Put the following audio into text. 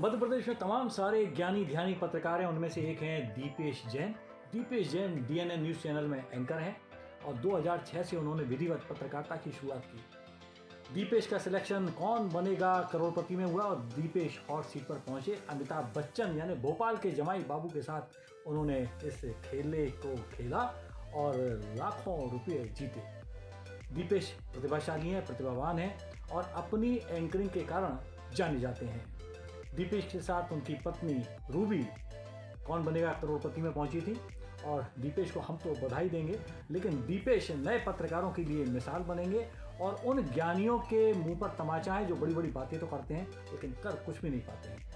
मध्य प्रदेश में तमाम सारे ज्ञानी ध्यानी पत्रकार हैं। उनमें से एक हैं Dipesh Jain. Dipesh Jain DNA news channel में एंकर हैं और 2006 से उन्होंने विधिवत पत्रकारिता की शुरुआत की। दीपेश का सिलेक्शन कौन बनेगा करोड़पति में हुआ और दीपेश हॉट सीट पर पहुँचे अमिताभ बच्चन, यानी भोपाल के जमाई बाबू के साथ उन्होंने इस खेले को खेला और लाखों रुपये जीते। दीपेश प्रतिभाशाली हैं, प्रतिभावान हैं और अपनी एंकरिंग के कारण जाने जाते हैं। दीपेश के साथ उनकी पत्नी रूबी, कौन बनेगा करोड़पति में पहुँची थी, और दीपेश को हम तो बधाई देंगे, लेकिन दीपेश नए पत्रकारों के लिए मिसाल बनेंगे, और उन ज्ञानियों के मुँह पर तमाचा है जो बड़ी बड़ी बातें तो करते हैं, लेकिन कर कुछ भी नहीं पाते हैं।